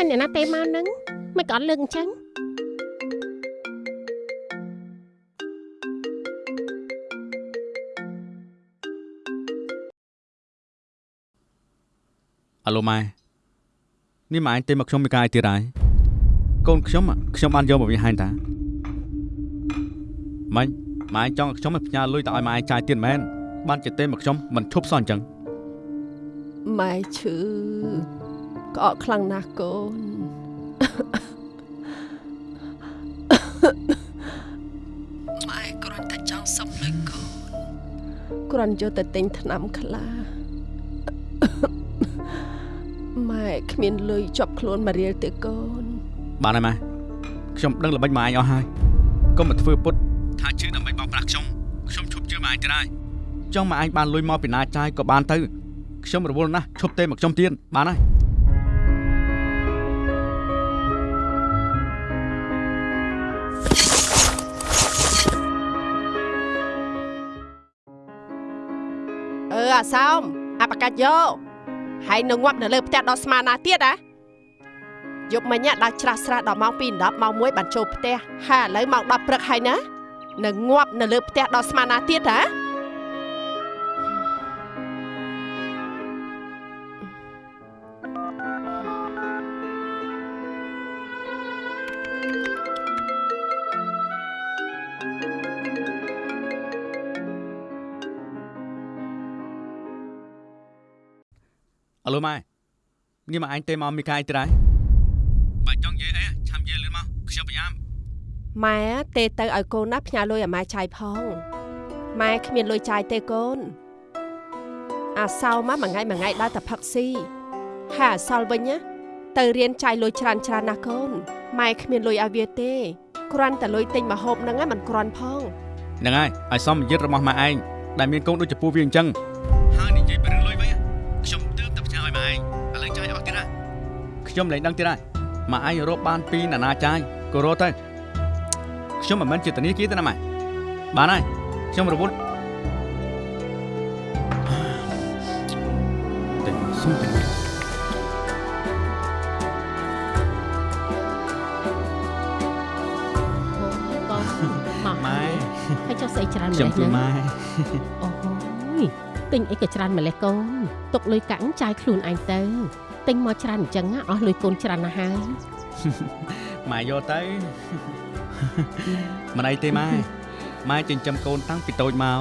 ហើយអ្នកណាទេមកហ្នឹងមិនក៏អត់លើកអញ្ចឹងអាឡូម៉ែនេះម៉ែឯងទេមកខ្ញុំមានការអីទៀតហើយកូនខ្ញុំอะខ្ញុំបានយកមកវិញហើយតាម៉េចម៉ែឯងចង់ឲ្យខ្ញុំឲ្យផ្ញើលុយទៅឲ្យម៉ែឯងចាយទៀតមែនបានជាទេមកខ្ញុំមិនឈប់សោះអញ្ចឹងម៉ែឈឺ ក្អកខ្លាំងណាស់កូនម៉ែគ្រាន់តែចង់សុំលុយកូនគ្រាន់យកទៅទិញថ្នាំខ្លះម៉ែគ្មានលុយជាប់ខ្លួនមករៀលទេកូន បានហើយម៉ែខ្ញុំដឹងល្បិចម៉ែឯងអស់ហើយកុំមកធ្វើពុតថាជឿដើម្បីបោកប្រាស់ខ្ញុំខ្ញុំឈប់ជឿម៉ែឯងទៀតហើយចង់ម៉ែឯងបានលុយមកពីណាចាយក៏បានទៅខ្ញុំរវល់ណាស់ឈប់ទេមកខ្ញុំទៀតបានហើយ អឺអាសោមអាបកាច់យកហើយនៅងាប់នៅលើផ្ទះដល់ស្មានណាទៀតណាយប់មិញដាក់ច្រាស់ស្រះដល់ម៉ោង2:10ម៉ោង1បានចូលផ្ទះហើយឥឡូវម៉ោង10ព្រឹកហើយណានៅងាប់នៅលើផ្ទះដល់ស្មានណាទៀតហ៎ ឡូម៉ែនេះម៉ែឯងទេមកមានការអីទៀតហើយបើចង់និយាយអីឆាំនិយាយលឿនមកខ្ញុំប្រញាប់ម៉ែទេទៅឲ្យកូនណាផ្ញើលុយឲ្យម៉ែចាយផងម៉ែគ្មានលុយចាយទេកូនអាសោមកមួយថ្ងៃមួយថ្ងៃដើរតែផឹកស៊ីហើយអាសល់វិញណាទៅរៀនចាយលុយច្រើនច្រើនណាស់កូនម៉ែគ្មានលុយឲ្យវាទេគ្រាន់តែលុយទិញម្ហូបហ្នឹងឯងមិនគ្រាន់ផងហ្នឹងហើយឲ្យសមយិត្តរបស់ម៉ែឯងដែលមានកូនដូចចំពោះវាអញ្ចឹងហើយនិយាយពីរឿងលុយវិញខ្ញុំទើបតែផ្ញើឲ្យម៉ែ ឯងឥឡូវចាយអស់ទៀតហើយខ្ញុំលែងដឹងទៀតហើយម៉ែឯងរកបានពីណានាចាយក៏រកទៅខ្ញុំមិនមែនជាធនាគារទេណាម៉ែបានហើយខ្ញុំរវល់តែសុំទៅអូកូនមកម៉ែហើយចុះស្អីច្រើនម្ខ្ញុំលេះគឺហ្នឹងម៉ែអូយ ទិញអីក៏ច្រើនម្លេះកូនទុកលុយកាក់ចាយខ្លួនឯងទៅទិញមកច្រើនអញ្ចឹងណាអស់លុយកូនច្រើនណាស់ហើយម៉ែយកទៅមិនអីទេម៉ែម៉ែចិញ្ចឹមកូនតាំងពីតូចមក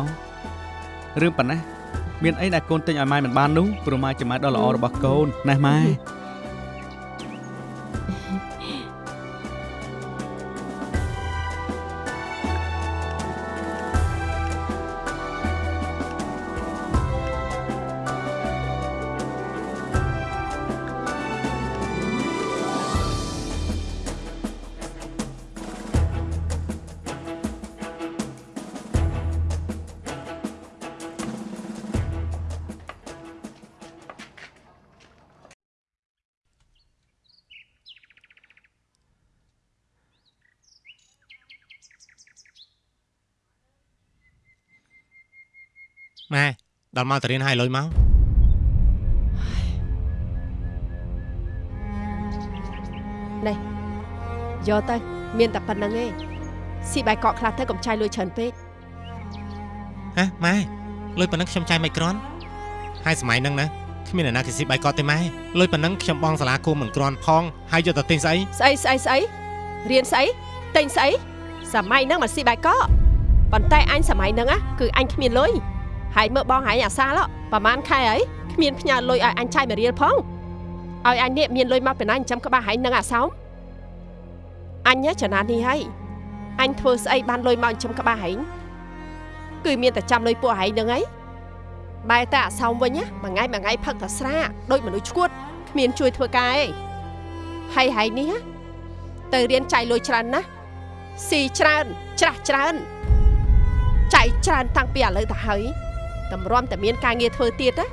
រឿងប៉ុណ្ណេះមានអីដែលកូនទិញឲ្យម៉ែមិនបាននោះព្រោះម៉ែជាម៉ែដ៏ល្អរបស់កូនណាស់ម៉ែ ម៉ែដល់មកទៅរៀនហើយលុយមកយកទៅមានតែប៉ុណ្្នឹងឯងស៊ីបាយកកខ្លះទៅកុំចាយលុយច្រើនពេកហ៎ម៉ែលុយប៉ុណ្ណឹងខ្ញុំចាយមិនក្រាន់ហើយសម័យហ្នឹងណាគ្មានអ្នកណាគេស៊ីបាយកតទេម៉ែលុយប៉ុណ្ណឹងខ្ញុំបងសាលាគួរមិនក្រាន់ផងហើយយកទៅទិញស្អីស្អីស្អីស្អីរៀនស្អីទិញស្អីសម័យហ្នឹងមកស៊ីបាយកកប៉ុន្តែអញសម័យហ្នឹងណាគឺអញគ្មានលុយ ហើយមើលបងហែងអាសាឡប្រហែលខែអីគ្មានផ្ញើលុយឲ្យអញចាយមួយរៀលផងឲ្យអញនេះមានលុយមកពីណាចិញ្ចឹមក្បាលហែងនឹងអាសោមអញចំណាននេះហើយអញធ្វើស្អីបានលុយមកចិញ្ចឹមក្បាលហែងគឺមានតែចាំលុយពួកហែងហ្នឹងហើយបែរតែអាសោមវិញណាមួយថ្ងៃមួយថ្ងៃផឹកតែស្រាដូចមនុស្សឈួតគ្មានជួយធ្វើការឯងហើយហែងនេះណាទៅរៀនចាយលុយច្រើនណាស់ស៊ីច្រើនច្រាស់ច្រើនចាយច្រើនតាំងពីឥឡូវទៅហើយ តម្រាំតែមានការងារធ្វើទៀតណា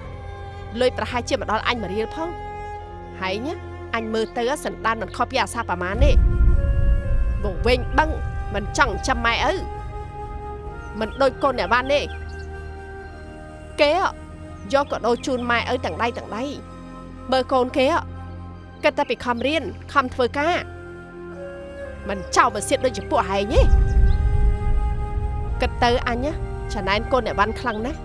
លុយប្រហែលជាមកដល់អញមួយរៀលផងហើយណាអញមើលទៅសន្តានមិនខុសពីអាសាប្រមាណទេវងវិញបឹងមិនចង់ចាំម៉ែឪមិនដូចកូនអ្នកបានទេគេយកក៏ដូរជូនម៉ែឪទាំងដៃទាំងដៃបើកូនគេគិតតែពីខំរៀនខំធ្វើការមិនចោលមកសៀតដូចជាពួកហែងទេគិតទៅអញណាចំណែនកូនអ្នកបានខ្លាំងណាស់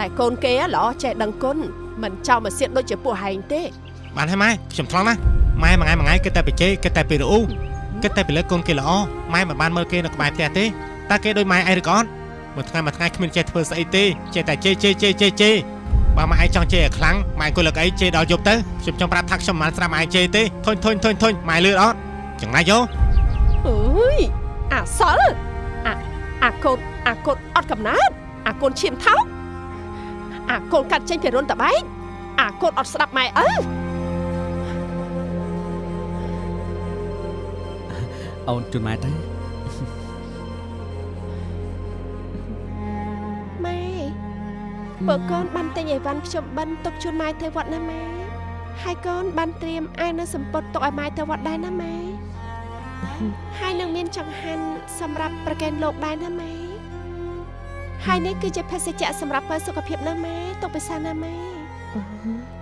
ដែលកូនគេល្អចេះដឹងគុណមិនចោលមកសៀតដូចជាពួកហែងទេបានហើយម៉ែខ្ញុំឆ្លងណាម៉ែមួយថ្ងៃមួយថ្ងៃគិតតែពីជេរគិតតែពីរអ៊ូគិតតែពីលើកូនគេល្អម៉ែមិនបានមើលគេនៅក្បែរផ្ទះទេតើគេដូចម៉ែឯងឬក៏អត់មួយថ្ងៃមួយថ្ងៃគ្មានចេះធ្វើស្អីទេចេះតែជេរជេរជេរជេរជេរបើម៉ែឯងចង់ជេរឲ្យខ្លាំងម៉ែអង្គុយលើកអីជេរដល់យប់ទៅខ្ញុំចង់ប្រាប់ថាខ្ញុំមិនបានស្រាប់ម៉ែឯងជេរទេធុញធុញធុញធុញម៉ែលឿនអត់ចឹងណាយោអើយអាសលអាអាកូនអាកូនអត់កំណើតអាកូនឈាមថោក អាកូនកាត់ចេញពីរុនតបែកអាកូនអត់ស្ដាប់ម៉ែអើអូនជូនម៉ែទៅម៉ែបើកូនបានទិញអីវ៉ាន់ខ្ញុំបិណ្ឌទុកជូនម៉ែទៅវត្តណាម៉ែហើយកូនបានត្រៀមអាវនៅសម្ពត់ទុកឲ្យម៉ែទៅវត្តដែរណាម៉ែហើយនឹងមានចង្ហាន់សម្រាប់ប្រកេនលោកដែរណាម៉ែ ហើយនេះគឺជាភេសជ្ជៈសម្រាប់បើសុខភាពណាម៉ែទុកពិសាណាម៉ែ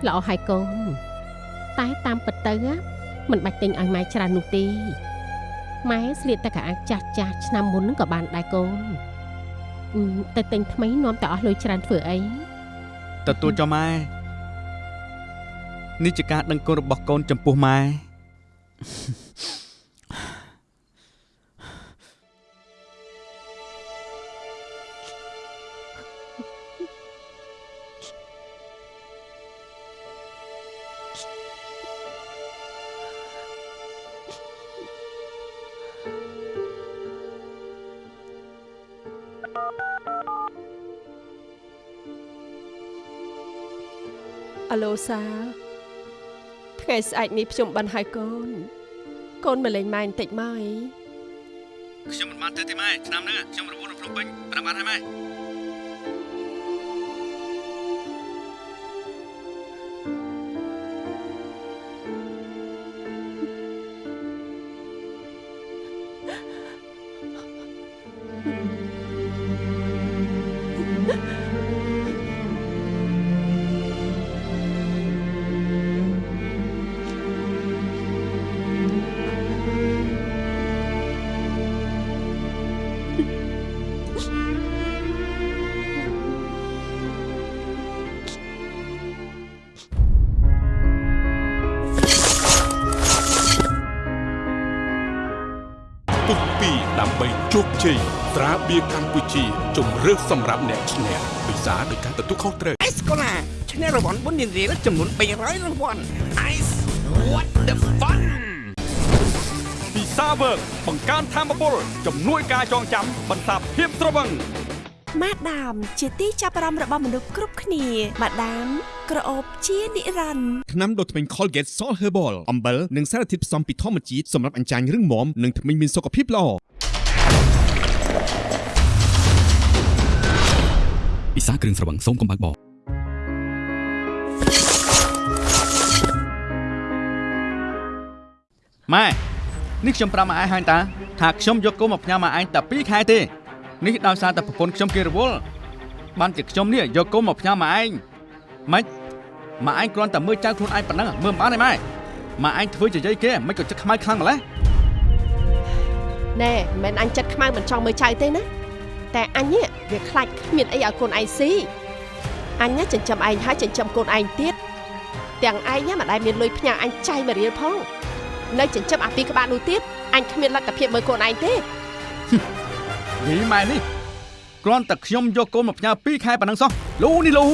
ល្អហើយកូនតែតាមពិតទៅណាមិនបាច់ទិញឲ្យម៉ែច្រើននោះទេម៉ែស្លៀកតែកៅអៅចាស់ចាស់ឆ្នាំមុនហ្នឹងក៏បានដែរកូនអឺតែទិញថ្មីនាំតែអស់លុយច្រើនធ្វើអីទទួលចុះម៉ែនេះជាការដឹងគុណរបស់កូនចំពោះម៉ែ អាឡូសាថ្ងៃស្អែកនេះខ្ញុំបានហើយកូនកូនមកលេងម៉ែបន្តិចមកអីខ្ញុំមិនបានទៅទេម៉ែឆ្នាំហ្នឹងខ្ញុំរវល់នៅភ្នំពេញប្រាំបានហើយម៉ែ ជោគជ័យត្រាបៀរកម្ពុជាជំរឿសសម្រាប់អ្នកឈ្នះពិសាដោយការទទួលខុសត្រូវអេសកូឡាឈ្នះរង្វាន់បុណ្យរៀលចំនួន300រង្វាន់ Ice what the fun ពិសាវើកបង្កើនធម៌ពលជំនួយការចងចាំបន្សាបភាពត្រវឹងម៉ាដាមជាទីចាប់អារម្មណ៍របស់មនុស្សគ្រប់គ្នាម៉ាដាមក្រអូបជានិរន្តរ៍ថ្នាំដុសធ្មេញ Colgate Salt Herbal អំបិលនិងសារធាតុផ្សំពីធម្មជាតិសម្រាប់អញ្ចាញរឹងមាំនិងធ្មេញមានសុខភាពល្អ ពិសាគ្រឿងស្រវឹងសូមកុំបើកបរម៉ែនេះខ្ញុំប្រាប់ម៉ែឯងហើយតាថាខ្ញុំយកកូនមកផ្ញើម៉ែឯងតែ2ខែទេនេះដោយសារតែប្រពន្ធខ្ញុំគេរវល់បានជាខ្ញុំនេះយកកូនមកផ្ញើម៉ែឯងម៉េចម៉ែឯងគ្រាន់តែមើលចៅខ្លួនឯងប៉ុណ្ណឹងមើលមិនបានទេម៉ែម៉ែឯងធ្វើជាយាយគេមិនក៏ចិត្តខ្មៅខ្លាំងម្ល៉េះណែមិនមែនអញចិត្តខ្មៅមិនចង់មើលចៅទេណា តែអញនេះវាខ្លាចគ្មានអីឲ្យកូនឯងស៊ីអញណាចិញ្ចឹមឯងហើយចិញ្ចឹមកូនឯងទៀតទាំងឯងណាមិនដែលមានលុយផ្ញើអញចាយមួយរៀលផងនៅចិញ្ចឹមអាពីក្បាលនោះទៀតអញគ្មានលទ្ធភាពមើលកូនឯងទេយីម៉ែនេះគ្រាន់តែខ្ញុំយកកូនមកផ្ញើ2ខែប៉ុណ្ណឹងសោះលូនេះលូ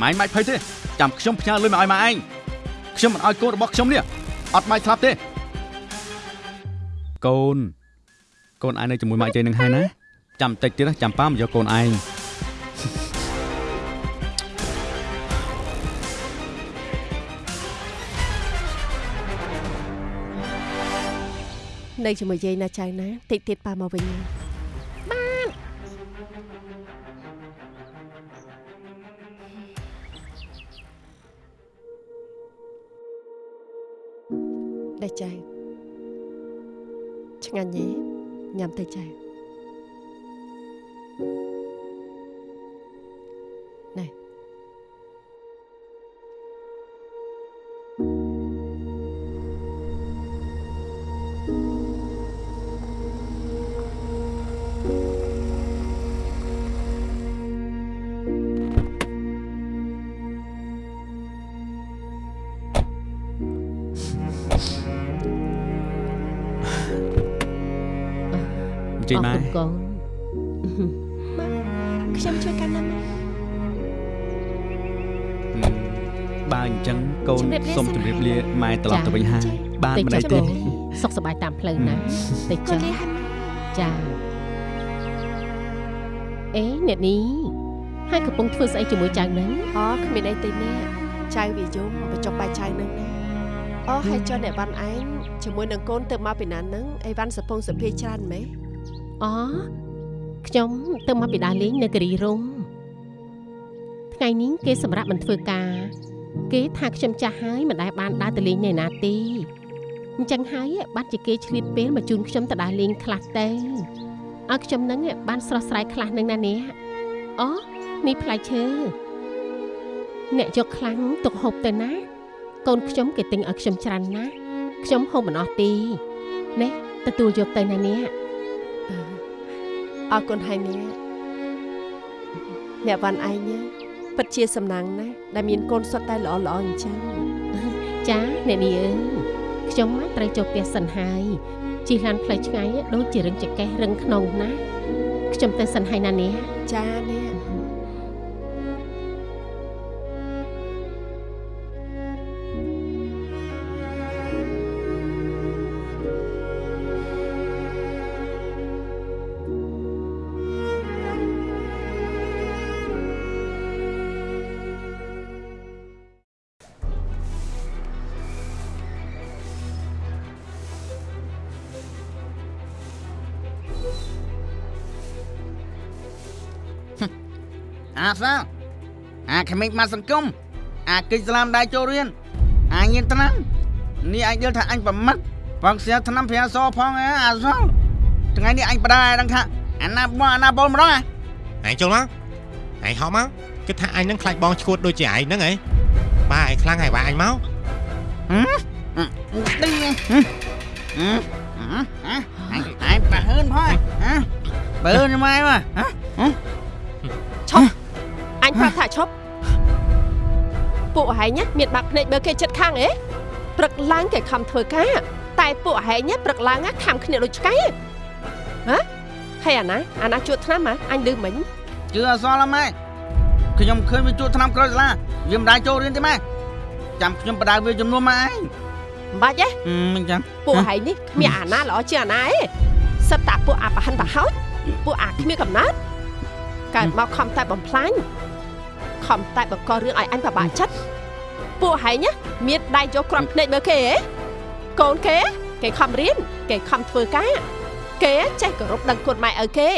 ម៉ែឯងមិនភ័យទេចាំខ្ញុំផ្ញើលុយមកឲ្យម៉ែឯងខ្ញុំមិនឲ្យកូនរបស់ខ្ញុំនេះអត់ម៉ែស្លាប់ទេកូនកូនឯងនៅជាមួយម៉ាក់ជ័យនឹងហើយណា ចាំតិចទៀតណាចាំប៉ាមកយកកូនឯងនៅជាមួយយាយណាចៅណាតិចទៀតប៉ាមកវិញបានដែរចៅឆ្ងាញ់ទេញ៉ាំទៅចៅ ម៉ែអរគុណកូនខ្ញុំជួយកាន់ណាម៉ែបើអញ្ចឹងកូនជម្រាបលាសូមជម្រាបលាម៉ែត្រឡប់ទៅវិញហើយបានតិចមិនចុះទេកូនសុខសប្បាយតាមផ្លូវណាតិចកូចុនះលាហើយម៉ែចាអេអ្នកនេះហើយកំពុងធ្វើស្អីជាមួយចៅនឹងអូគ្មានអីទេនេះចៅវាយំបញ្ចុះបាយចៅនឹងណាអូហើយចុះអ្នកវ៉ាន់ឯងជាមួយនឹងកូនទៅមកពីណានឹងអីវ៉ាន់សពងសភាច្រើនម៉េះ អូខ្ញុំទៅមកពីដើរលេងនៅគិរីរំថ្ងៃនេះគេសម្រាប់មិនធ្វើការ គេថាខ្ញុំចាស់ហើយមិនដែលបានដើរទៅលេងនៅណាទេអញ្ចឹងហើយបាត់ជាគេឆ្លៀតពេលមកជូនខ្ញុំទៅដើរលេងខ្លះទៅឲ្យខ្ញុំនឹងបានស្រស់ស្រាយខ្លះនឹងណានេះអូនេះផ្លែឈើអ្នកយកខ្លាំងទុកហូបទៅណា កូនខ្ញុំគេទិញឲ្យខ្ញុំច្រើនណាស់ខ្ញុំហូបមិនអស់ទេនេះទទួលយកទៅណានេះ អរគុណហើយនេះអ្នកវ៉ាន់ឯងណាពិតជាសំណាងណាស់ដែលមានកូនសុទ្ធតែល្អល្អអញ្ចឹងចាអ្នកនេះអើយខ្ញុំមកត្រូវចូលផ្ទះសិនហើយជិះឡានផ្លូវឆ្ងាយដូចជារឹងចកេះរឹងក្នុងណាខ្ញុំទៅសិនហើយណានេះចានេះ សាលអាក្មេងមកសង្គមអាគិចស្លាមដៃចូលរៀនអាញៀនថ្នាំនេះអញយល់ថាអញប្រមាត់បងស្រាថ្នាំប្រាសផងអើអាសាលថ្ងៃនេះអញបដាឲ្យដឹងថាអាណាបងអាណាបលម្ដងអាឯងចូលមកឯងហោះមកគិតថាអញនឹងខ្លាចបងឈួតដូចជាឯងហ្នឹងហ៎បាទឯងខ្លាំងហើយបាទអញមកហឹមឌីហឹមហឹមហឹមអញអញប្រហើនផងហ៎បើនម៉ែមកហ៎ឈប់អ ញប្រាប់ថាឈប់ពួកហែងណាមានបាក់ភ្នែកបើគេចិត្តខាងអេព្រឹកឡើងគេខំធ្វើការតែពួកហែងណាព្រឹកឡើងណាខំគ្នាដូចឆ្កែហ៎ហើយអាណាអាណាជួតថ្នាំហ៎អញលឺមិញជឿអសល់ម៉ែខ្ញុំឃើញវាជួតថ្នាំក្រោយសាលាវាមិនដែរចូលរៀនទេម៉ែចាំខ្ញុំបដៅវាចំនួនម៉ែឯងមិនបាច់ទេមិនចឹងពួកហែងនេះគ្មានអាណាល្អជាងអាណាឯងសិតតាពួកអាប្រហិនប្រហោចពួកអាគ្មានកំណត់កើតមកខំតែបំផ្លាញ ខំតែបង្ករឿងឲ្យអញពិបាកចិត្តពួកហែងណាមានដៃយកគ្រាប់ភ្នែកមើលគេហ៎កូនគេគេខំរៀនគេខំធ្វើការគេចេះគោរពដឹងគុណម៉ែឪគេ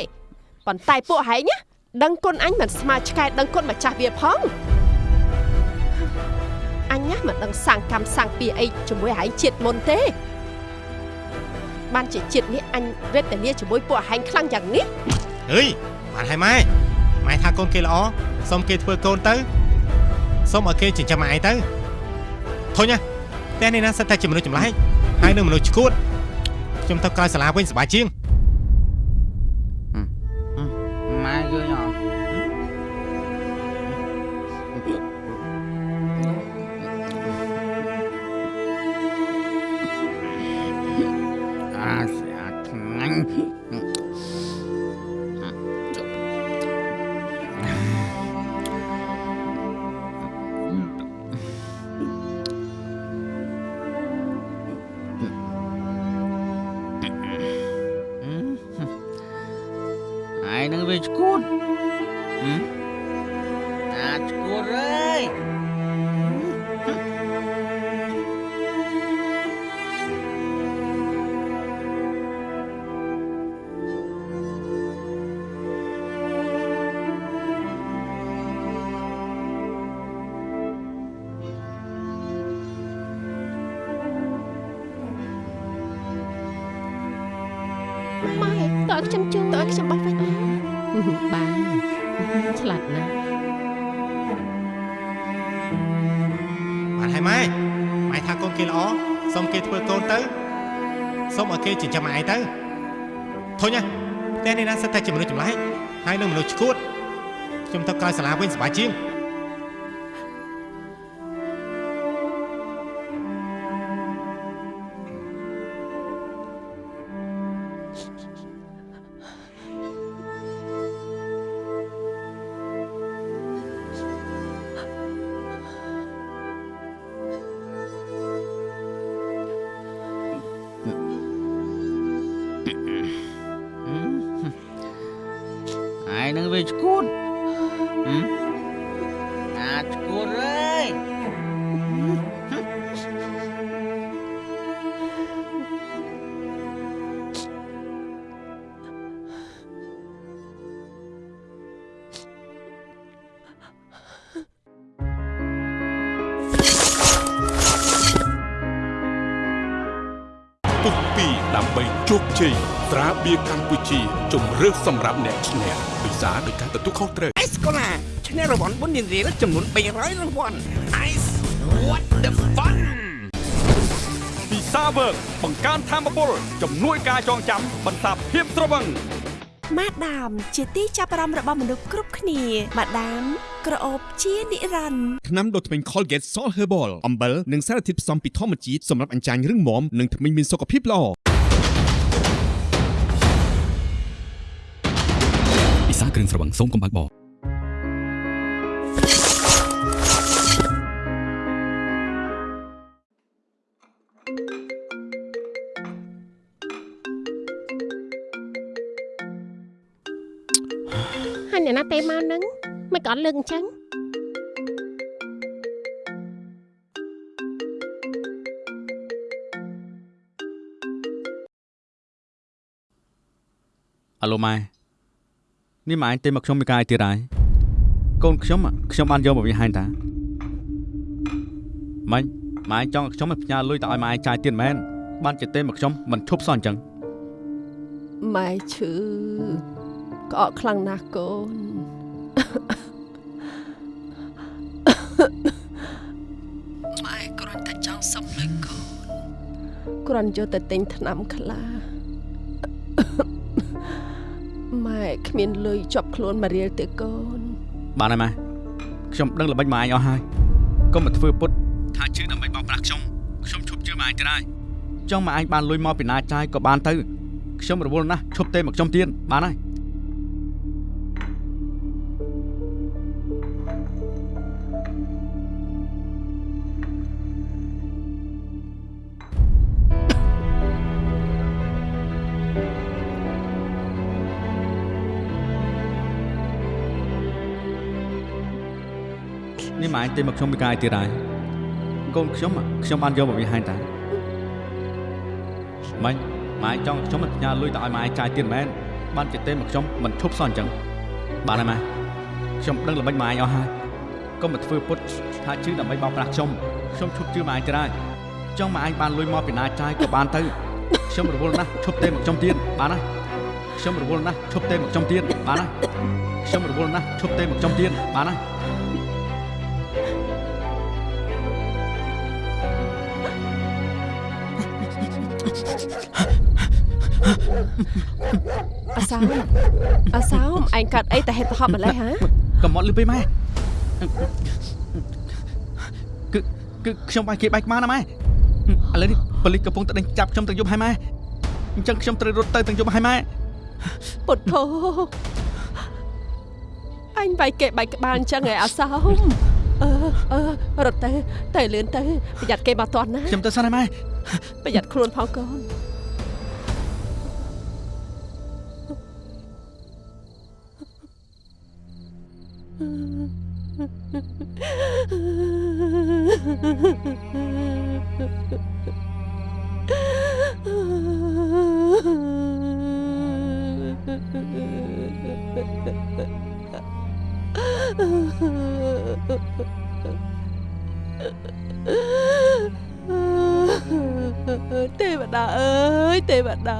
ប៉ុន្តែពួកហែងណាដឹងគុណអញមិនស្មើឆ្កែដឹងគុណម្ចាស់វាផងអញណាមិនដឹងសាងកម្មសាងពីអីជាមួយហែងជាតិមុនទេបានជាជាតិនេះអញវេទនាជាមួយពួកហែងខ្លាំងយ៉ាងនេះអើយបានហើយម៉ែ ម៉ែថាកូនគេល្អសុំគេធ្វើកូនទៅសុំឲ្យគេចិញ្ចឹមឯងទៅធុញណាតែនេះណាសិតតែជាមនុស្សចម្លែកហើយនឹងមនុស្សឈួតខ្ញុំទៅក្រោយសាលាវិញសប្បាយជាង ម៉ែតើឲ្យខ្ញុំជួយតើឲ្យខ្ញុំបោះវិញបានឆ្លាតណាស់បានហើយម៉ែម៉ែថាកូនគេល្អសូមគេធ្វើកូនទៅសូមឲ្យគេចិញ្ចឹមឯងទៅធុញណាតែនេះណាសិតតែជាមនុស្សចម្លែកហើយនឹងមនុស្សឈួតខ្ញុំទៅក្រោយសាលាវិញសប្បាយជាង ដើម្បីជោគជ័យត្រាបៀរកម្ពុជាជំរឿសសម្រាប់អ្នកឈ្នះពិសាដោយការទទួលខុសត្រូវអេសកូឡាឈ្នះរង្វាន់បុណ្យរៀលចំនួន300រង្វាន់ Ice what the fun ពិសាវើកបង្កើនធម៌ពលជំនួយការចងចាំបន្សាបភាពត្រវឹងម៉ាដាមជាទីចាប់អារម្មណ៍របស់មនុស្សគ្រប់គ្នាម៉ាដាមក្រអូបជានិរន្តរ៍ថ្នាំដុសធ្មេញ Colgate Salt Herbal អំបិលនិងសារធាតុផ្សំពីធម្មជាតិសម្រាប់អញ្ចាញរឹងមាំនិងធ្មេញមានសុខភាពល្អ ពិសាគ្រឿងស្រវឹងសូមកុំបើកបរហើយអ្នកណាទេមកហ្នឹងមិនក៏អត់លើកអញ្ចឹងអាឡូម៉ែ នេះម៉ែឯងទេមកខ្ញុំមានការអីទៀតហើយកូនខ្ញុំอะខ្ញុំបានយកមកវាហាញតាម៉េចម៉ែឯងចង់ឲ្យខ្ញុំឲ្យផ្ញើលុយទៅឲ្យម៉ែឯងចាយទៀតមែនបានជាទេមកខ្ញុំមិនឈប់សោះអញ្ចឹងម៉ែឈឺក្អកខ្លាំងណាស់កូនម៉ែគ្រាន់តែចង់សុំលុយកូនគ្រាន់យកទៅទិញថ្នាំខ្លះ ម៉ែគ្មានលុយជាប់ខ្លួនមករៀលទេកូន បានហើយម៉ែខ្ញុំដឹងល្បិចម៉ែឯងអស់ហើយកុំមកធ្វើពុតថាជឿដើម្បីបោកប្រាស់ខ្ញុំខ្ញុំឈប់ជឿម៉ែឯងទៀតហើយចង់ម៉ែឯងបានលុយមកពីណាចាយក៏បានទៅខ្ញុំរវល់ណាស់ឈប់ទេមកខ្ញុំទៀតបានហើយ នេះម៉ែឯងទេមកខ្ញុំពីកាយទៀតហើយកូនខ្ញុំอะខ្ញុំបានយកមកវាហាញតាម៉េចម៉ែឯងចង់ឲ្យខ្ញុំផ្ញើលុយទៅឲ្យម៉ែឯងចាយទៀតមែនបានជាទេមកខ្ញុំមិនឈប់សោះអញ្ចឹងបានហើយម៉ែខ្ញុំដឹងល្បិចម៉ែឯងអស់ហើយកុំមកធ្វើពុតថាជឿដើម្បីបោកប្រាស់ខ្ញុំខ្ញុំឈប់ជឿម៉ែឯងទៀតហើយចង់ម៉ែឯងបានលុយមកពីណាចាយក៏បានទៅខ្ញុំរវល់ណាស់ឈប់ទេមកខ្ញុំទៀតបានហើយខ្ញុំរវល់ណាស់ឈប់ទេមកខ្ញុំទៀតបានហើយខ្ញុំរវល់ណាស់ឈប់ទេមកខ្ញុំទៀតបានហើយ អាសោមអាសោមឯងកាត់អីតែហេតុប្រហប់ម្លេះហ៎កំមត់លឺពេកម៉ែគឺគឺខ្ញុំបាយគេបាយក្បាលណាម៉ែឥឡូវនេះប៉ូលីសកំពុងតែដេញចាប់ខ្ញុំទាំងយប់ហើយម៉ែអញ្ចឹងខ្ញុំត្រូវរត់ទៅទាំងយប់ហើយម៉ែពុទ្ធោអញបាយគេបាយក្បាលអញ្ចឹងឯអាសោមអឺអឺរត់ទៅទៅលឿនទៅប្រយ័ត្នគេមកតន់ណាខ្ញុំទៅសិនហើយម៉ែប្រយ័ត្នខ្លួនផងកូន ទេវតាអើយទេវតា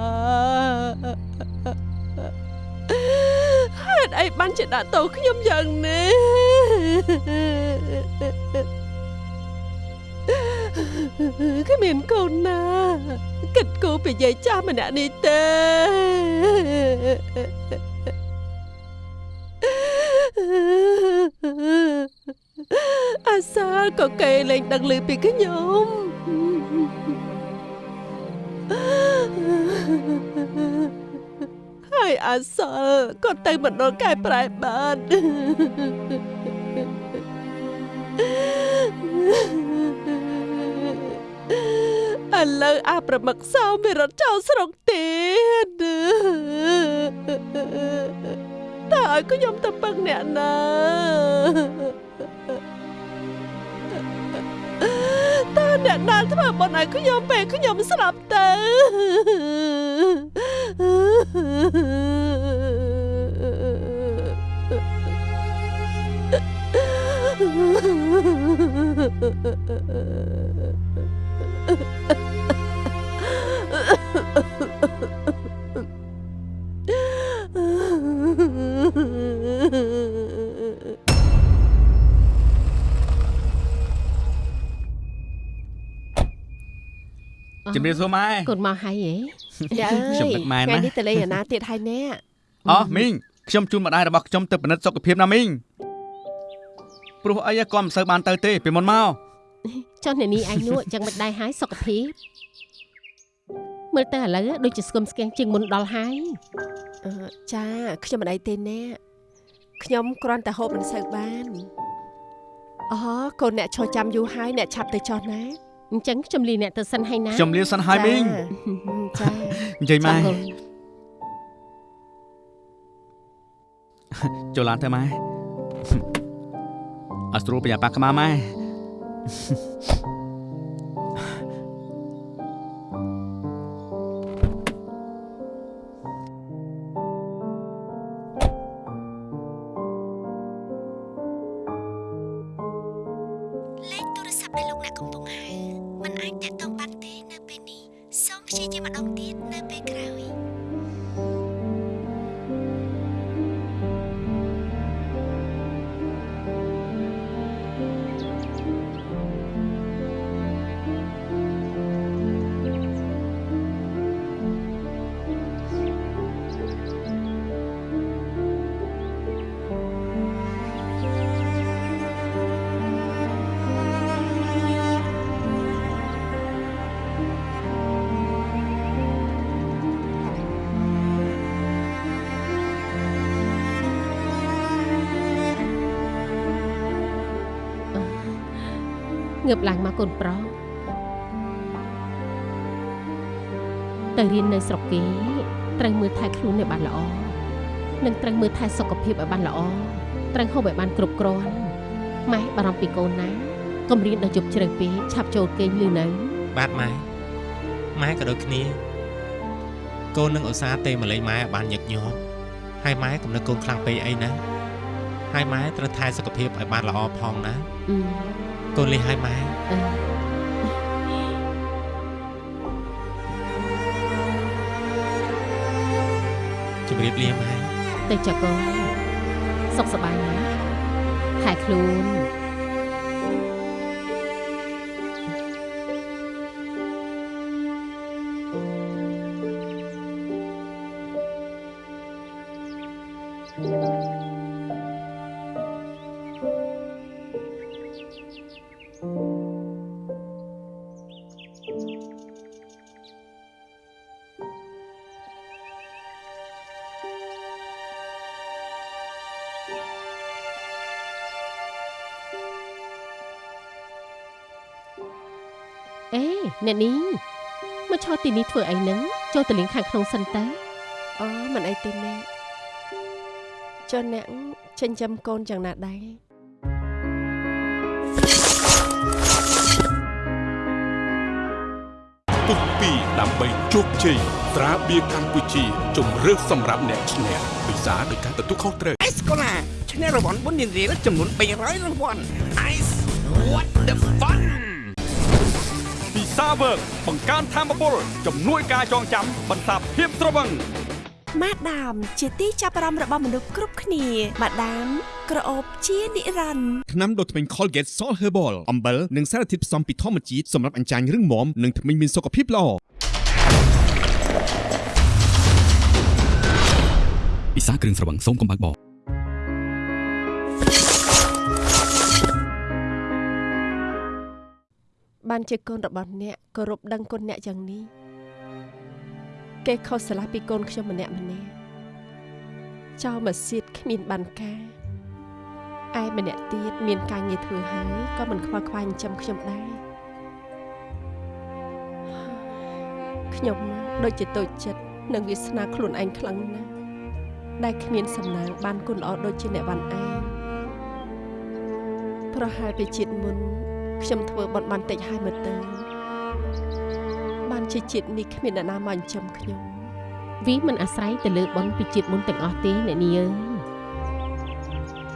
ហេ តុអីបានជាដាក់ទោសខ្ញុំយ៉ាងនេះគ្មានកូនណាគិតគូពីយាយចាស់ម្នាក់នេះទេអាសាលក៏គេលែងដឹងឮពីខ្ញុំ ហើយអាសាលក៏ទៅមណ្ឌលកែប្រែបានឥឡូវអាប្រមឹកសោមានរត់ចោលស្រុកទៀតតើឲ្យខ្ញុំទៅពឹងអ្នកណា តើអ្នកណាធ្វើបុណ្យឲ្យខ្ញុំពេលខ្ញុំស្លាប់ទៅ ជំរាបសួរម៉ែកូនមកហើយហ៎ចាអើយខ្ញុំនឹកម៉ែណាថ្ងៃនេះទៅលេងអាណាទៀតហើយណែអោះមីងខ្ញុំជូនម្ដាយរបស់ខ្ញុំទៅពិនិត្យសុខភាពណាមីងព្រោះអីក៏មិនសូវបានទៅទេពីមុនមកចុះអ្នកនេះឯងនោះចឹងមិនដែរហើយសុខភាពមើលទៅឥឡូវដូចជាស្គមស្គាំងជាងមុនដល់ហើយអឺចាខ្ញុំមិនអីទេណែខ្ញុំគ្រាន់តែហូបមិនសូវបានអូកូនអ្នកឈរចាំយូរហើយអ្នកឆាប់ទៅចុះណា អញ្ចឹងខ្ញុំលីអ្នកទៅសិនហើយណាខ្ញុំលាសិនហើយមីងចានិយាយម៉ែចាំកូនចូលឡានទៅម៉ែអត់ស្រួលប្រញាប់ប៉ាក្បាលម៉ែលេខទូរស័ព្ទដែលលោកអ្នកកំពុងហៅ มันអាចតា ងើបឡើងមកកូនប្រុសទៅរៀននៅស្រុកគេត្រូវមើលថែខ្លួនឲ្យបានល្អនិងត្រូវមើលថែសុខភាពឲ្យបានល្អត្រូវហូបឲ្យបានគ្រប់គ្រាន់ម៉ែបារម្ភពីកូនណាកុំរៀនដល់ជប់ជ្រៅពេកឆាប់ចូលគេងលឺនៅបាទម៉ែម៉ែក៏ដូចគ្នាកូននឹងឧស្សាហ៍ទេមកលេងម៉ែឲ្យបានញឹកញាប់ហើយម៉ែកុំនឹកកូនខ្លាំងពេកអីណាហើយម៉ែត្រូវថែសុខភាពឲ្យបានល្អផងណាអឺ កូនលេងឲ្យម៉ែអឺជម្រាបលាម៉ែទៅចុះកូនសុខសប្បាយណាថែខ្លួន អេអ្នកនេះមកឈរទីនេះធ្វើអីហ្នឹងចូលទៅលេងខាងក្នុងសិនទៅអូមិនអីទេណែចុះអ្នកចិញ្ចឹមកូនយ៉ាងណាដែរពុកពីដើម្បីជោគជ័យត្រាបៀរកម្ពុជាជំរឿសសម្រាប់អ្នកឈ្នះពិសាដោយការទទួលខុសត្រូវអេសកូឡាឈ្នះរង្វាន់បុណ្យនារីចំនួន300រង្វាន់ Ice what the fun ពី សាវើកបង្កើនធម៌ពលជំនួយការចងចាំបន្សាបភាពត្រវឹងម៉ាដាមជាទីចាប់អារម្មណ៍របស់មនុស្សគ្រប់គ្នាម៉ាដាមក្រអូបជានិរន្តរ៍ថ្នាំដុសធ្មេញ Colgate Salt Herbal អំបិលនិងសារធាតុផ្សំពីធម្មជាតិសម្រាប់អញ្ចាញរឹងមាំនិងធ្មេញមានសុខភាពល្អពិសាគ្រឿងស្រវឹងសូមកុំបើកប បានជាកូនរបស់អ្នកគោរពដឹងគុណអ្នកយ៉ាងនេះគេខុសឆ្លាស់ពីកូនខ្ញុំម្នាក់ម្នាក់ចោលមកសៀតគ្មានបានការឯម្នាក់ទៀតមានការងារធ្វើហើយក៏មិនខ្វល់ខ្វាយចិញ្ចឹមខ្ញុំដែរខ្ញុំដូចជាតូចចិត្តនឹងវាសនាខ្លួនឯងខ្លាំងណាស់ដែលគ្មានសំណាងបានគុណល្អដូចជាអ្នកវ៉ាន់ឯងប្រហែលពីជាតិមុន ខ្ញុំធ្វើបន់បានតិចហើយមើលទៅបានជាជាតិនេះគ្មានអ្នកណាមកចិញ្ចឹមខ្ញុំវាមិនអាស្រ័យទៅលើបុណ្យពីជាតិមុនទាំងអស់ទេអ្នកនាងអើយ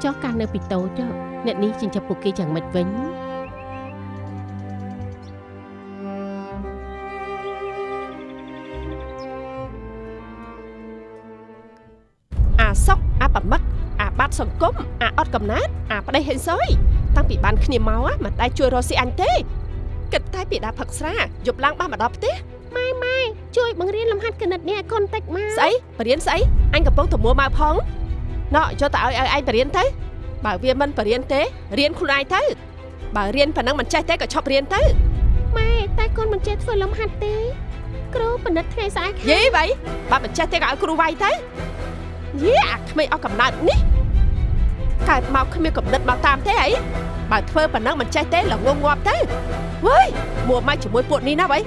ចុះកាលនៅពីតូចចុះអ្នកនេះចិញ្ចឹមពួកគេយ៉ាងម៉េចវិញអាសុកអាប្រមឹកអាបាត់សង្គមអាអត់កំណត់អាប្តីហេងសយ តាំងពីបានគ្នាមក á មិនដែលជួយរកស៊ីអញទេគិតតែពីដាផឹកស្រាយប់ឡើងបានមកដល់ផ្ទះម៉ែម៉ែជួយបង្រៀនលំហាត់គណិតនេះឲ្យកូនតិចមកស្អីបរៀនស្អីអញកំពុងទៅមួមកផងណោះយកទៅឲ្យឲ្យឯងបរៀនទៅបើវាមិនបរៀនទេរៀនខ្លួនឯងទៅបើរៀនប៉ុណ្ណឹងមិនចេះទេក៏ឈប់រៀនទៅម៉ែតែកូនមិនចេះធ្វើលំហាត់ទេគ្រូបណ្ឌិតថ្ងៃស្អែកយីវ៉ៃបើមិនចេះទេក៏ឲ្យគ្រូវាយទៅយីអាក្មេងអស់កំណើតនេះ កើតមកគ្មានកំណត់មកតាមទេអីបើធ្វើប៉ុណ្ណឹងមិនចេះទេល្ងងងាប់ទៅវ៉ៃមួមកជាមួយពួកនេះណាវ៉ៃ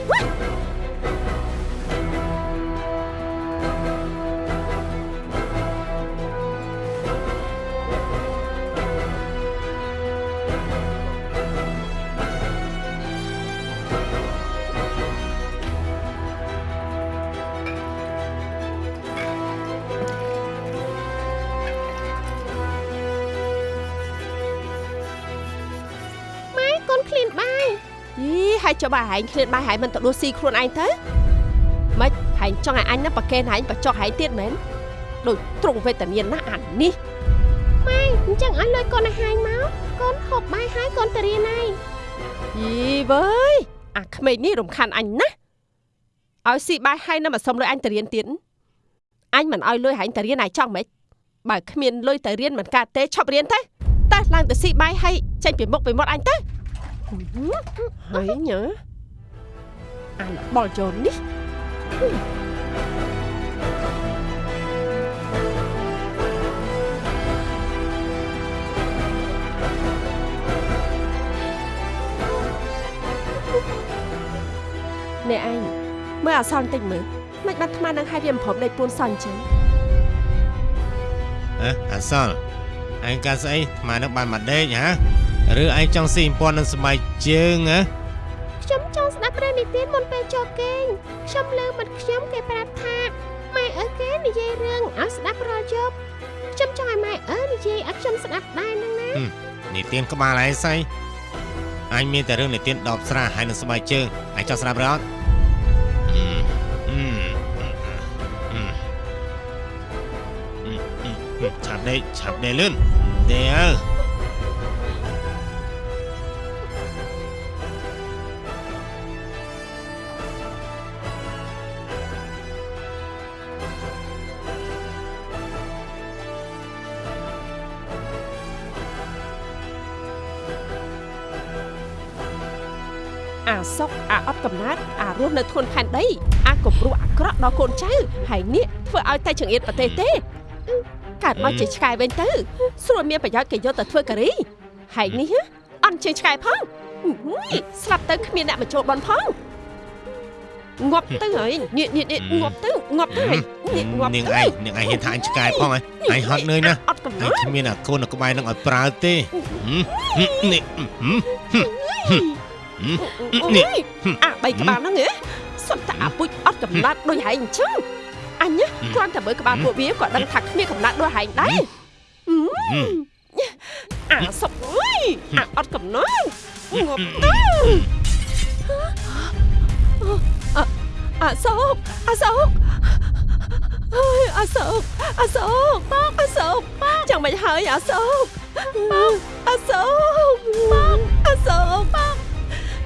យីហើយចុះបើហែងឃ្លានបាយហែងមិនទៅដួសស៊ីខ្លួនឯងទៅម៉េចហែងចង់ឲ្យអញណាប្រកេនហែងបចុះហែងទៀតមែនដូចត្រង់វេទនាណាស់អានេះម៉ែអញ្ចឹងឲ្យលុយកូនឲ្យហាយមកកូនហូបបាយហើយកូនទៅរៀនហើយយីវើយអាក្មេងនេះរំខានអញណាស់ឲ្យស៊ីបាយហើយនៅមកសុំលុយអញទៅរៀនទៀតអញមិនឲ្យលុយហែងទៅរៀនឲ្យចង់ម៉េចបើគ្មានលុយទៅរៀនមិនកើតទេឈប់រៀនទៅតើឡើងទៅស៊ីបាយហើយចេញពីមុខពីមាត់អញទៅ ហើយញ៉ើអានបលជូននេះអ្នកឯងមើលអសនតិចមើលមិនបាត់ថ្មនឹងឲ្យវា មិនព្រមដេកពួនសនចឹងហ៎អាសលឯងកាស្អីថ្មនឹងបានមកដេកហ៎ឬឯងចង់ស៊ីអំពន់នឹងសម័យជើងហ៎ខ្ញុំចង់ស្ដាប់រឿងនិទានមុនពេលចូលគេងខ្ញុំលើមិត្តខ្ញុំគេប្រាប់ថាម៉ែអើគេនិយាយរឿងឲ្យស្ដាប់រាល់យប់ខ្ញុំចង់ឲ្យម៉ែអើនិយាយឲ្យខ្ញុំស្ដាប់ដែរហ្នឹងណានិទានក្បាលឯងស្អីអញមានតែរឿងនិទានដបស្រាហើយនឹងសម័យជើងឯងចង់ស្ដាប់ឬអត់អឺអឺអឺអឺឆាប់ដេកឆាប់ដេកលឿនដេកអើអា កអាអត់កំណត់អារស់នៅធនផែនដីអាគំរោះអាក្រក់ដល់កូនចៅហើយនេះធ្វើឲ្យតែចង្អៀតប្រទេសទេកើតមកជាឆ្កែវិញទៅស្រួលមានប្រយោជន៍គេយកទៅធ្វើការីហើយនេះហ៎អន់ជាងឆ្កែផងហ៊ុយស្លាប់ទៅគ្មានអ្នកមកចូលបនផងងាប់ទៅហើយនេះនេះនេះងាប់ទៅងាប់ទៅហើយនេះងាប់នាងទៅឯងនាងឯងហ៊ានថាអញឆ្កែផងហ៎ឯងហត់នឿយណាស់អត់កំណឯងត់គ្មានអាកូននៅក្បែរនឹងឲ្យប្រើទេហឹមហឹមនេះហឹមហឹមហឹមហឹម នេះអាបីក្បាលហ្នឹងហ៎សុទ្ធតែអាពុជអត់កំណត់ដូចហែងអញ្ចឹងអញណាគ្រាន់តែមើលក្បាលពួកវាក៏ដឹងថាគ្មានកំណត់ដូចហែងដែរអាសុកអើយអាអត់កំណត់ងាប់ទៅអាអាសុកអាសុកអើយអាសូកអាសូកបងអាសូកបងចាំមិនហើយអាសូកបងអាសូកបងអាសូកបង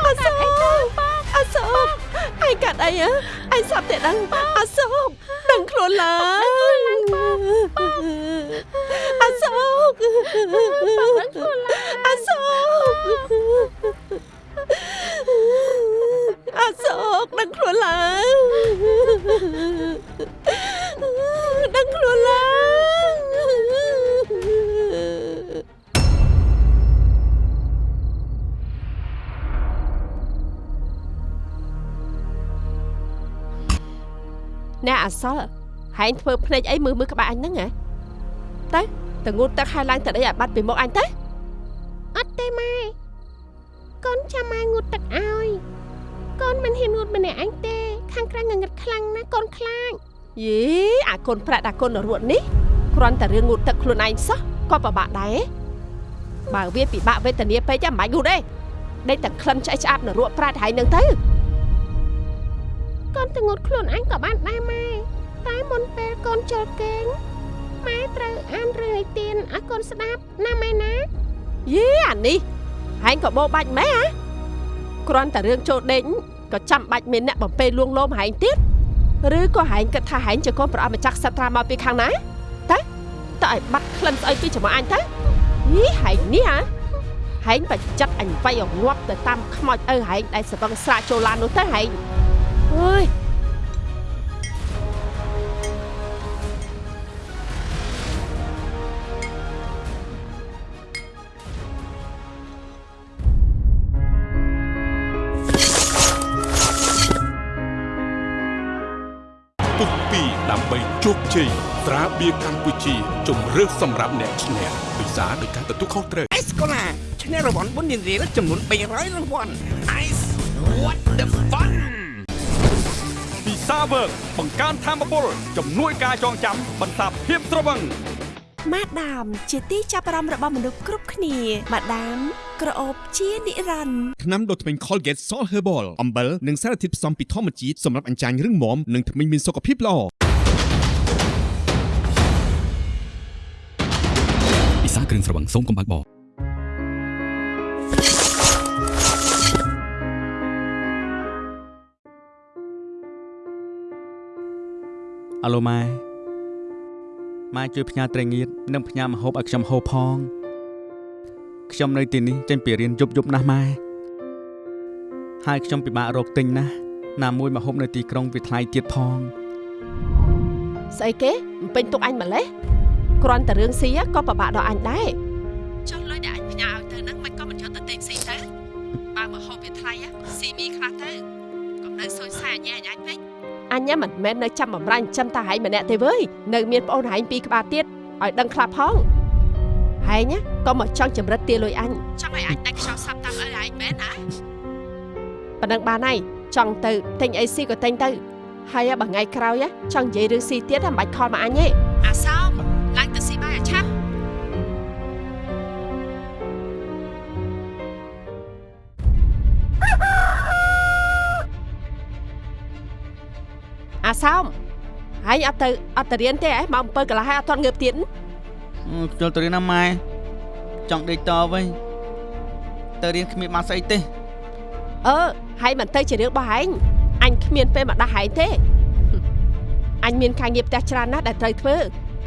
អាសូកបងអាសូកឯងកាត់អីហ៎ឯងសាប់តែដឹងអាសូកដឹងខ្លួនឡើងអាសូកបងដឹងខ្លួនឡើងអាសូកអាសូកដឹងខ្លួនឡើងដឹងខ្លួនឡើង អ្នកអសល់ហែងធ្វើភ្នែកអីមើលមើលក្បាលអញហ្នឹងហ៎ទៅទៅងូតទឹកហើយឡើងទៅដីឲ្យបាត់ពីមុខអញទៅអត់ទេម៉ែកូនចាំម៉ែងូតទឹកឲ្យកូនមិនហ៊ានងូតម្នាក់អញទេ ខាងក្រៅងងឹតខ្លាំងណាស់កូនខ្លាចយេអាកូនប្រាក់ដាក់កូនរួតនេះគ្រាន់តែរឿងងូតទឹកខ្លួនឯងសោះក៏ពិបាកដែរបើវាពិបាកវេទនាពេកចាំមិនបាច់ងូតទេដេកតែក្លិនឆ្អែតឆ្អាបនៅរួតប្រាក់ហើយនឹងទៅ កូនទៅងូតខ្លួនអញក៏បានដែរម៉ែតែមុនពេលកូនចូលគេងម៉ែត្រូវអានរឿងនិទានឲ្យកូនស្ដាប់ណាម៉ែណាយេអានេះហែងក៏បោបាច់ម៉ែហ៎គ្រាន់តែរឿងចូលដេញក៏ចាំបាច់មានអ្នកបំពេលួងលោមហែងទៀតឬក៏ហែងគិតថាហែងជាកូនប្រអប់ម្ចាស់សត្រាមកពីខាងណាតើតើឲ្យបាត់ក្លិនស្អីពីចំអញទៅយីហែងនេះហ៎ហែងបច្ចិតអញវាយឲ្យងាប់ទៅតាមខ្មោចឪហែងដែលសបឹងស្រាចូលឡាននោះទៅហែង អើយពុកពីដើម្បីជោគជ័យត្រាបៀរកម្ពុជាជំរឿសសម្រាប់អ្នកឈ្នះពិសាដោយការទទួលខុសត្រូវអេសកូឡាឈ្នះរង្វាន់បុណ្យនារីចំនួន300រង្វាន់ Ice what the fun ពិ សាវើកបង្កើនធម៌ពលជំនួយការចងចាំបន្សាបភាពត្រវឹងម៉ាដាមជាទីចាប់អារម្មណ៍របស់មនុស្សគ្រប់គ្នាម៉ាដាមក្រអូបជានិរន្តរ៍ថ្នាំដុសធ្មេញ Colgate Salt Herbal អំបិលនិងសារធាតុផ្សំពីធម្មជាតិសម្រាប់អញ្ចាញរឹងមាំនិងធ្មេញមានសុខភាពល្អពិសាគ្រឿងស្រវឹងសូមកុំបើកប អាឡូម៉ែម៉ែជួយផ្ញើត្រីងៀតនិងផ្ញើម្ហូបឲ្យខ្ញុំហូបផងខ្ញុំនៅទីនេះចេញពីរៀនយប់យប់ណាស់ម៉ែហើយខ្ញុំពិបាករកទិញណាស់ណាមួយម្ហូបនៅទីក្រុងវាថ្លៃទៀតផងស្អីគេមិនពេញទុកអញម្លេះគ្រាន់តែរឿងស៊ីក៏ពិបាកដល់អញដែរ អញមិនមែននៅចាំបំរាញ់ចាំតែហែងម្នាក់ទេវើយនៅមានប្អូនហែងពីរក្បាលទៀតឲ្យដឹងខ្លះផងហែងណាក៏មកចង់ចម្រិតទាលុយអញចង់ឲ្យអញដាច់ខ្យល់សាប់តាមឪហែងមែនណាប៉ណ្ណឹងបានហើយចង់ទៅទិញអីស៊ីក៏ទិញទៅហើយបើថ្ងៃក្រោយចង់និយាយរឿងស៊ីទៀតមិនបាច់ខលមកអញទេ សោមហើយអត់ទៅអត់ទៅរៀនទេហ៎មក7កន្លះហើយអត់ទាន់ងើបទៀតអឺចូលទៅរៀនណាម៉ែចង់ដេកតវិញទៅរៀនគ្មានបានស្អីទេអឺហើយមិនទៅជារឿងរបស់ហែងអញគ្មានពេលមកដាស់ហែងទេអញមានការងារផ្ទះច្រើនណាស់ដែលត្រូវធ្វើ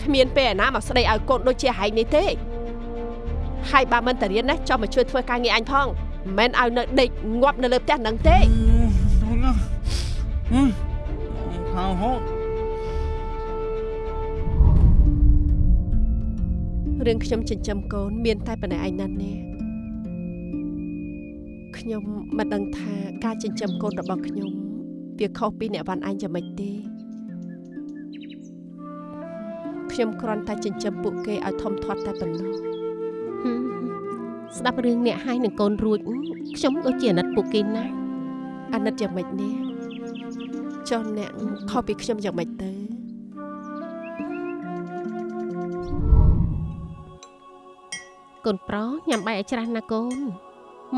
គ្មានពេលឯណាមកស្ដីឲ្យកូនដូចជាហែងនេះទេហើយបើមិនទៅរៀនណាចុះមកជួយធ្វើការងារអញផងមិនមែនឲ្យនៅដេកងាប់នៅលើផ្ទះហ្នឹងទេហៅហូ តរឿងខ្ញុំចិញ្ចឹមកូនមានតែប៉ុណ្ណេះឯណានេះខ្ញុំមិនដឹងថាការចិញ្ចឹមកូនរបស់ខ្ញុំវាខុសពីអ្នកវ៉ាន់អញយ៉ាងម៉េចទេខ្ញុំគ្រាន់តែចិញ្ចឹមពួកគេឲ្យធំធាត់តែប៉ុណ្ណោះហឹមស្ដាប់រឿងអ្នកហើយនឹងកូនរួចខ្ញុំដូចជាអាណិតពួកគេណាស់អាណិតយ៉ាងម៉េចនេះ ចុះអ្នកខុសពីខ្ញុំយ៉ាងម៉េចទៅកូនប្រុសញ៉ាំបាយឲ្យច្រើនណាកូន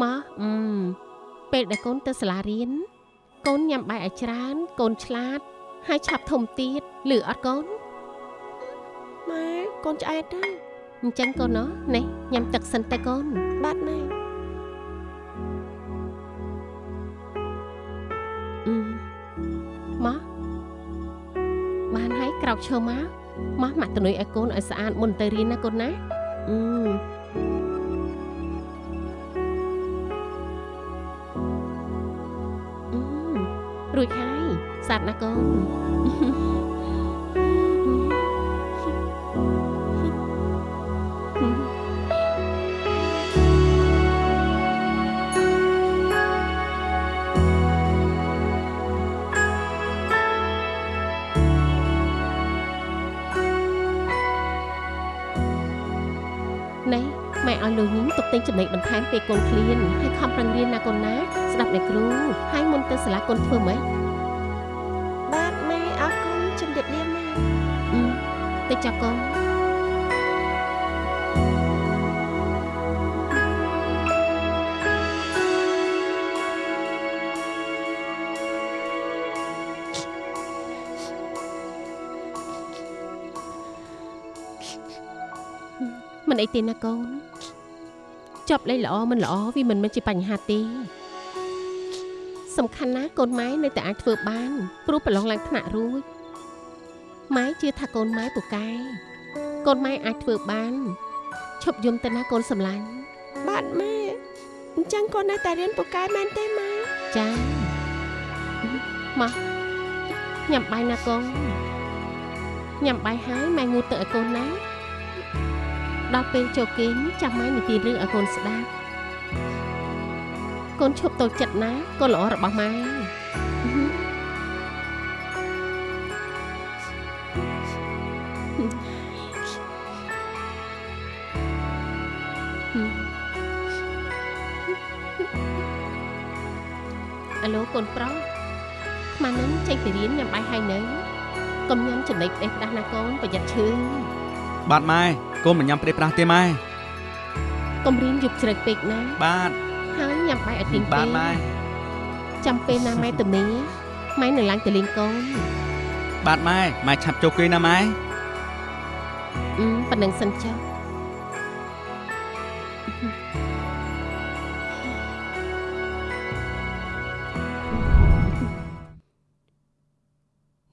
មកអឺមពេលដែលកូនទៅសាលារៀនកូនញ៉ាំបាយឲ្យច្រើន កូនឆ្លាត ហើយឆាប់ធំទៀតឮអត់កូនយម៉ែកូនឆ្អែតទៅអញ្ចឹងកូនណោះនេះញ៉ាំទឹកសិនតែកូនបាទម៉ែ បានហើយក្រោកឈរមកមកមកទៅនុយឲ្យកូនឲ្យស្អាតមុនទៅរៀនណាកូនណាអឺអឺរួចហើយស្អាតណាស់កូននេះ លុយញីទុកទិញចំណេញបន្ថែមពេលកូនឃ្លានហើយខំប្រឹងរៀនណាកូនណា ស្ដាប់អ្នកគ្រូហើយមុនទៅសាលាកូនធ្វើម៉េចបាទម៉ែអរគុណជំរាបលាម៉ែអឺទៅចាប់កូនមិនអីទេណាកូន ចប់លេខល្អមិនល្អវាមិនមែនជាបញ្ហាទេសំខាន់ណាស់កូនម៉ែនៅតែអាចធ្វើបានព្រោះប្រឡងឡើងថ្នាក់រួចម៉ែជឿថាកូនម៉ែពូកែកូនម៉ែអាចធ្វើបានឈប់យំទៅណាកូនសម្លាញ់បាទម៉ែអញ្ចឹងកូននៅតែរៀនពូកែមែនទេម៉ែចាមកញ៉ាំបាយណាកូនញ៉ាំបាយហើយម៉ែងូតទៅឲ្យកូនណា ដល់ពេលចូលគេងចាំម៉ែនិទានរឿងឲ្យកូនស្ដាប់កូនឈប់តូចចិត្តណាកូនល្អរបស់ម៉ែអាឡូកូនប្រុសខ្មានឹងចេញទៅរៀនញ៉ាំបាយហើយនៅកុំញ៉ាំចំណីផ្ដេសផ្ដាស់ណាកូនប្រយ័ត្នឈឺបាទម៉ែ កូនមិនញ៉ាំផ្ដេសផ្ដាស់ទេម៉ែកុំរៀនយប់ជ្រៅពេកណាបាទហើយញ៉ាំបាយឲ្យទៀងបាទពេកម៉ែចាំពេលណាម៉ែទំនេរម៉ែនឹងឡើងទៅលេងកូនបាទម៉ែម៉ែឆាប់ចូលគេណាម៉ែអឺប៉ណ្ណឹងសិនចុះ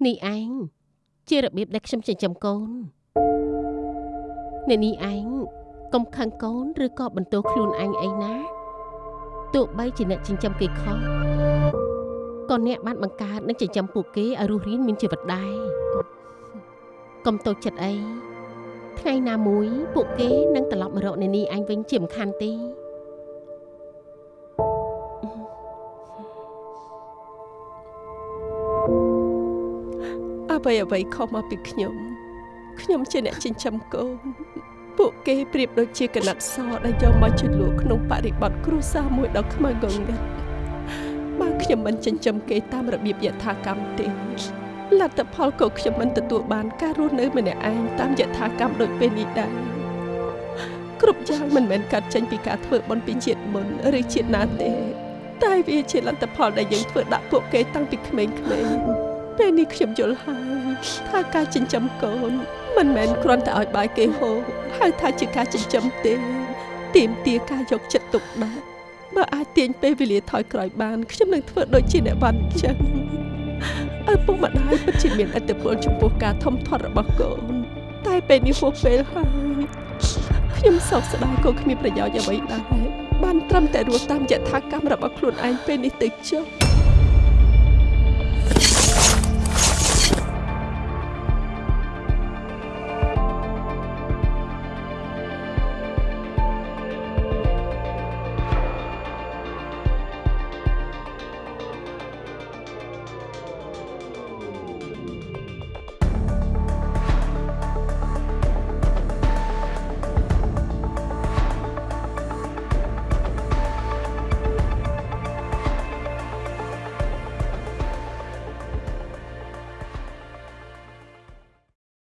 នេះឯងជារបៀបដែលខ្ញុំចិញ្ចឹមកូន អ្នកនេះឯងកុំខឹងកូនឬក៏បន្ទោសខ្លួនឯងអីណាទោះបីជាអ្នកចិញ្ចឹមគេខុសក៏អ្នកបានបង្កើតនិងចិញ្ចឹមពួកគេឲ្យរស់រានមានជីវិតដែរកុំតូចចិត្តអីថ្ងៃណាមួយពួកគេនឹងត្រឡប់មករកនានីឯងវិញជាមិនខានទេអ្វីអ្វីខុសមកពីខ្ញុំខ្ញុំជាអ្នកចិញ្ចឹមកូន ពួកគេប្រៀបដូចជាកណាត់សដែលយកមកជលក់ក្នុងបរិបទគ្រួសារមួយដ៏ខ្មៅងងឹតបើខ្ញុំមិនចិញ្ចឹមគេតាមរបៀបយថាកម្មទេលទ្ធផលក៏ខ្ញុំមិនទទួលបានការរស់នៅម្នាក់ឯងតាមយថាកម្មដូចពេលនេះដែរគ្រប់យ៉ាងមិនមែនកាត់ចេញពីការធ្វើបុណ្យពីជាតិមុនឬជាតិណាទេតែវាជាលទ្ធផលដែលយើងធ្វើដាក់ពួកគេតាំងពីក្មេងៗ ពេលនេះខ្ញុំយល់ហើយថាការចិញ្ចឹមកូន មិនមែនគ្រាន់តែឲ្យបាយគេហូបហៅថាជាការចិញ្ចឹមទេទាមទារការយកចិត្តទុកដាក់បើអាចទាញពេលវេលាថយក្រោយបានខ្ញុំនឹងធ្វើដូចជាអ្នកបានអញ្ចឹងឪពុកម្ដាយពិតជាមានឥទ្ធិពលចំពោះការធំធាត់របស់កូន តែពេលនេះហួសពេលហើយខ្ញុំសោកស្ដាយក៏គ្មានប្រយោជន៍អ្វីដែរបានត្រឹមតែរស់តាមយថាកម្មរបស់ខ្លួនឯងពេលនេះទៅចុះ